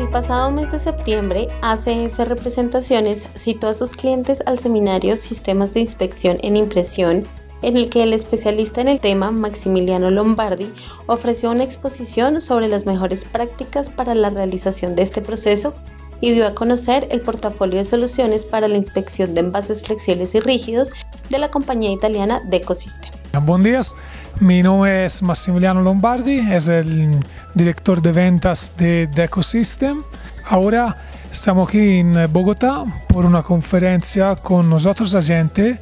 El pasado mes de septiembre, ACF Representaciones citó a sus clientes al seminario Sistemas de Inspección en Impresión, en el que el especialista en el tema, Maximiliano Lombardi, ofreció una exposición sobre las mejores prácticas para la realización de este proceso y dio a conocer el portafolio de soluciones para la inspección de envases flexibles y rígidos de la compañía italiana Decosystem. Buenos días, mi nombre es Massimiliano Lombardi, es el director de ventas de Decosystem. Ahora estamos aquí en Bogotá por una conferencia con nosotros agente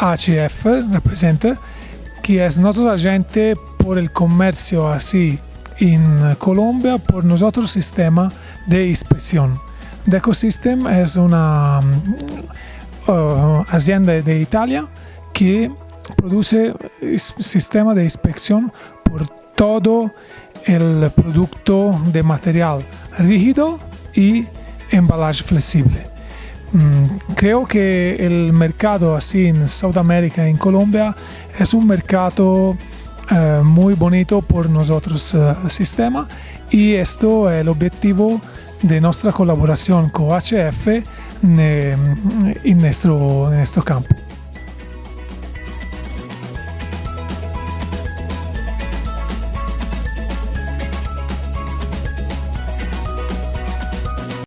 HF, representa, que es nuestro agente por el comercio así en Colombia, por nosotros sistema de inspección. Decosystem es una uh, hacienda de Italia que produce sistema de inspección por todo el producto de material rígido y embalaje flexible. Mm, creo que el mercado así en Sudamérica, en Colombia, es un mercado uh, muy bonito por nosotros uh, sistema y esto es el objetivo de nuestra colaboración con HF en, nuestro, en nuestro campo.